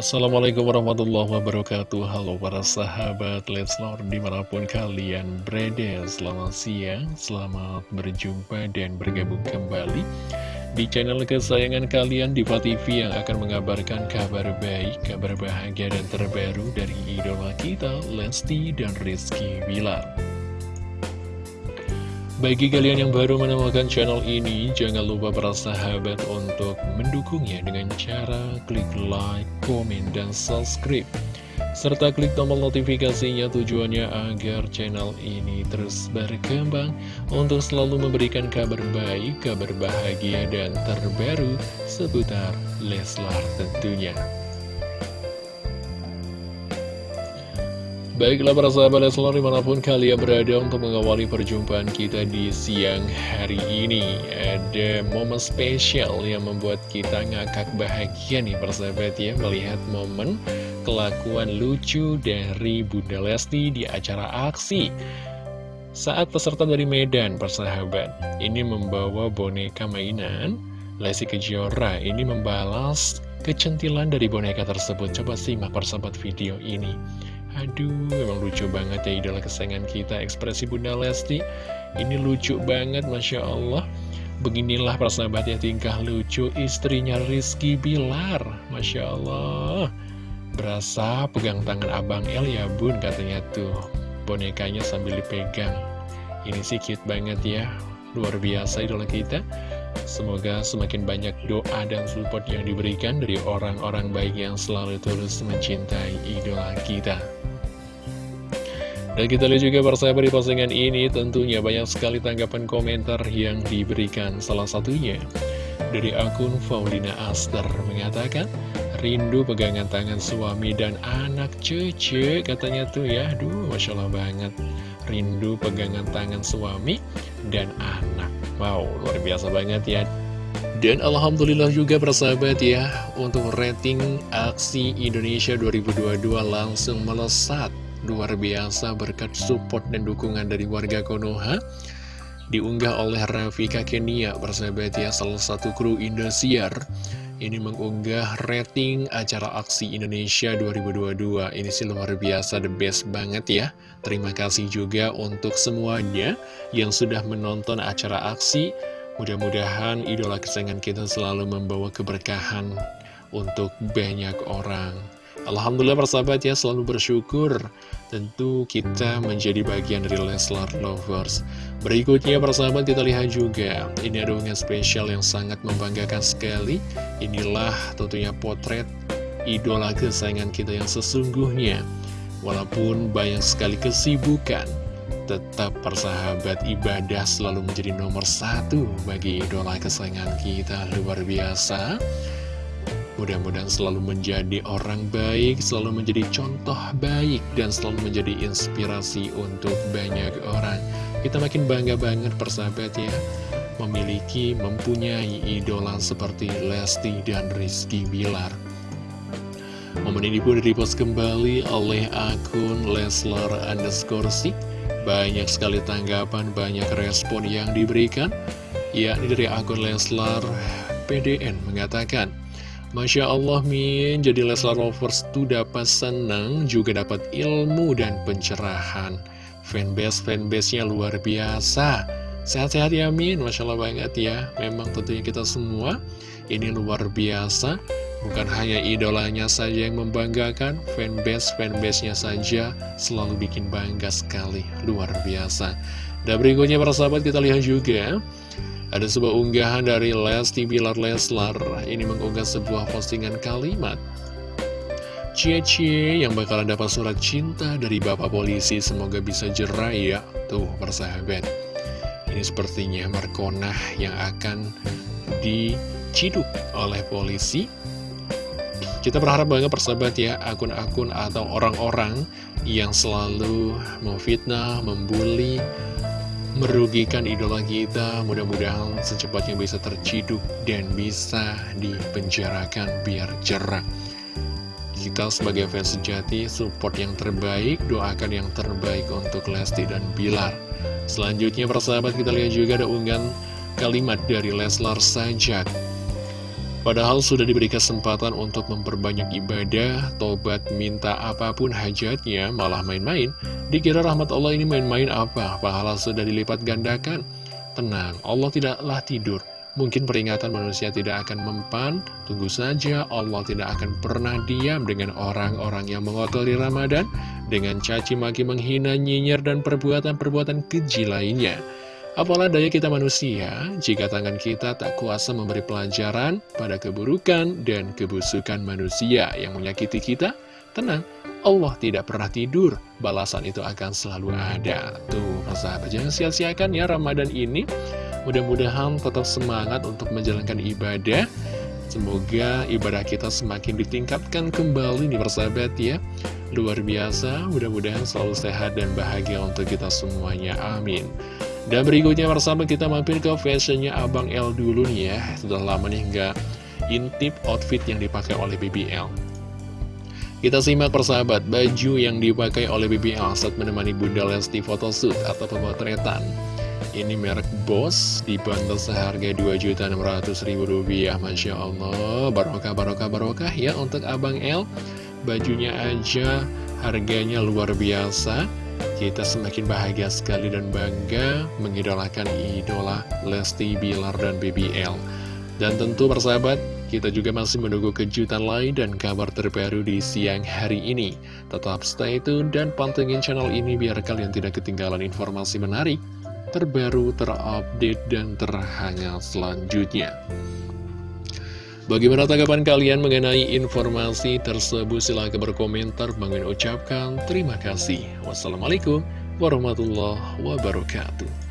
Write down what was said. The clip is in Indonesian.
Assalamualaikum warahmatullahi wabarakatuh. Halo para sahabat Leslar di mana pun kalian berada. Selamat siang, selamat berjumpa dan bergabung kembali Di channel kesayangan kalian Diva TV yang akan mengabarkan kabar baik Kabar bahagia dan terbaru dari idola kita Lesti dan Rizky Bilar bagi kalian yang baru menemukan channel ini, jangan lupa para sahabat untuk mendukungnya dengan cara klik like, komen, dan subscribe. Serta klik tombol notifikasinya tujuannya agar channel ini terus berkembang untuk selalu memberikan kabar baik, kabar bahagia, dan terbaru seputar Leslar tentunya. Baiklah para sahabat Leslar di mana pun kalian berada untuk mengawali perjumpaan kita di siang hari ini. Ada momen spesial yang membuat kita ngakak bahagia nih persahabat ya. Melihat momen kelakuan lucu dari Bunda Lesti di acara aksi Saat peserta dari Medan persahabat Ini membawa boneka mainan Lesti Kejora. Ini membalas kecentilan dari boneka tersebut. Coba simak persahabat video ini Aduh, memang lucu banget ya idola kesayangan kita Ekspresi Bunda Lesti. Ini lucu banget, Masya Allah. Beginilah persahabat ya tingkah lucu istrinya Rizky Bilar. Masya Allah. Berasa pegang tangan Abang El ya bun katanya tuh. Bonekanya sambil dipegang. Ini sih cute banget ya. Luar biasa idola kita. Semoga semakin banyak doa dan support yang diberikan dari orang-orang baik yang selalu tulus mencintai idola kita. Dan kita lihat juga persahabat di postingan ini tentunya banyak sekali tanggapan komentar yang diberikan. Salah satunya dari akun Faulina Aster mengatakan Rindu pegangan tangan suami dan anak cucu katanya tuh ya. Aduh Masya Allah banget. Rindu pegangan tangan suami dan anak. Wow luar biasa banget ya. Dan Alhamdulillah juga persahabat ya Untuk rating aksi Indonesia 2022 langsung melesat Luar biasa berkat support dan dukungan dari warga Konoha. Diunggah oleh Rafika Kenia Persahabat ya salah satu kru Indosiar. Ini mengunggah rating acara aksi Indonesia 2022 Ini sih luar biasa the best banget ya. Terima kasih juga untuk semuanya Yang sudah menonton acara aksi. Mudah-mudahan idola kesayangan kita selalu membawa keberkahan untuk banyak orang Alhamdulillah persahabat ya selalu bersyukur Tentu kita menjadi bagian dari Leslar Lovers. Berikutnya persahabat kita lihat juga Ini ada unggahan spesial yang sangat membanggakan sekali. Inilah tentunya potret idola kesayangan kita yang sesungguhnya. Walaupun banyak sekali kesibukan Tetap persahabat ibadah selalu menjadi nomor satu bagi idola kesayangan kita. Luar biasa Mudah-mudahan selalu menjadi orang baik, selalu menjadi contoh baik, dan selalu menjadi inspirasi untuk banyak orang. Kita makin bangga banget persahabat ya, memiliki, mempunyai idola seperti Lesti dan Rizky Bilar. Momen ini pun direpost kembali oleh akun Leslar underscore Banyak sekali tanggapan, banyak respon yang diberikan. Ya, ini dari akun Leslar PDN mengatakan, Masya Allah Min, jadi Leslar Lovers tuh dapat senang, juga dapat ilmu dan pencerahan. Fanbase-fanbase-nya luar biasa. Sehat-sehat ya Min, Masya Allah banget ya. Memang tentunya kita semua, ini luar biasa. Bukan hanya idolanya saja yang membanggakan, fanbase-fanbase-nya saja selalu bikin bangga sekali. Luar biasa. Dan berikutnya para sahabat kita lihat juga ada sebuah unggahan dari Lesti Bilar Leslar. Ini mengunggah sebuah postingan kalimat. Cie-cie yang bakalan dapat surat cinta dari Bapak Polisi. Semoga bisa jerai ya Tuh persahabat. Ini sepertinya Markonah yang akan diciduk oleh polisi. Kita berharap banget persahabat ya Akun-akun atau orang-orang yang selalu memfitnah, membuli merugikan idola kita. Mudah-mudahan secepatnya bisa terciduk dan bisa dipenjarakan biar jerah. Kita sebagai fans sejati support yang terbaik doakan yang terbaik untuk Lesti dan Bilar. Selanjutnya persahabat kita lihat juga ada unggahan kalimat dari Leslar Sajak. Padahal sudah diberi kesempatan untuk memperbanyak ibadah, tobat, minta apa pun hajatnya, malah main-main. Dikira rahmat Allah ini main-main apa? Pahala sudah dilipat gandakan. Tenang, Allah tidaklah tidur. Mungkin peringatan manusia tidak akan mempan, tunggu saja Allah tidak akan pernah diam dengan orang-orang yang mengotori Ramadan, dengan caci maki menghina, nyinyir, dan perbuatan-perbuatan keji lainnya. Apalah daya kita manusia jika tangan kita tak kuasa memberi pelajaran pada keburukan dan kebusukan manusia yang menyakiti kita? Tenang, Allah tidak pernah tidur, balasan itu akan selalu ada. Tuh, persahabat, jangan sia-siakan ya Ramadan ini. Mudah-mudahan tetap semangat untuk menjalankan ibadah. Semoga ibadah kita semakin ditingkatkan kembali nih persahabat ya. Luar biasa, mudah-mudahan selalu sehat dan bahagia untuk kita semuanya. Amin. Dan berikutnya bersama kita mampir ke fashionnya Abang L dulu nih ya Sudah lama nih nggak intip outfit yang dipakai oleh BBL Kita simak persahabat Baju yang dipakai oleh BBL saat menemani Bunda Lesti photoshoot atau pemotretan. Ini merek Boss dibanderol seharga Rp2.600.000 Masya Allah Barokah, barokah, barokah ya untuk Abang L Bajunya aja harganya luar biasa. Kita semakin bahagia sekali dan bangga mengidolakan idola Lesti Bilar dan BBL. Dan tentu persahabat, kita juga masih menunggu kejutan lain dan kabar terbaru di siang hari ini. Tetap stay tune dan pantengin channel ini biar kalian tidak ketinggalan informasi menarik, terbaru, terupdate, dan terhangat selanjutnya. Bagaimana tanggapan kalian mengenai informasi tersebut? Silahkan berkomentar. Bangin ucapkan terima kasih. Wassalamualaikum warahmatullahi wabarakatuh.